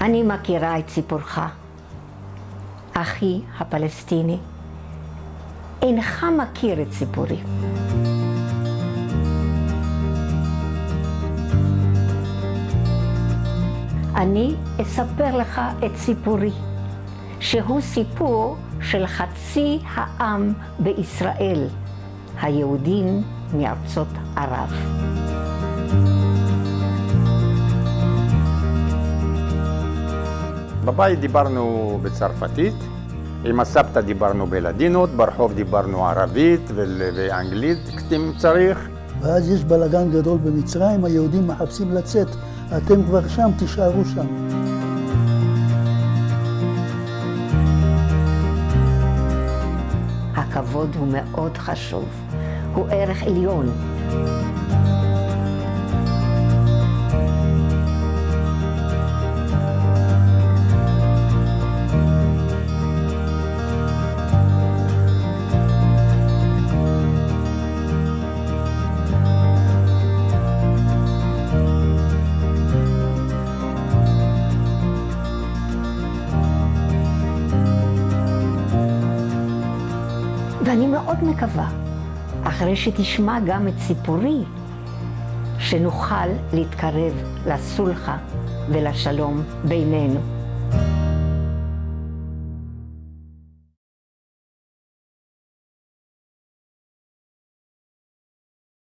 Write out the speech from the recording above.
אני מכירה את סיפורך. אחי הפלסטיני, אינך מכיר את סיפורי. אני אספר לך את סיפורי, שהוא סיפור של חצי העם בישראל, היהודים מארצות ערב. בבית דיברנו בצרפתית, עם הסבתא דיברנו בלדינות, ברחוב דיברנו ערבית ואנגלית אם צריך. ואז יש בלאגן גדול במצרים, היהודים מחפשים לצאת, אתם כבר שם, תישארו שם. הכבוד הוא מאוד חשוב, הוא ערך עליון. ואני מאוד מקווה, אחרי שתשמע גם את סיפורי, שנוכל להתקרב לסולחה ולשלום בינינו.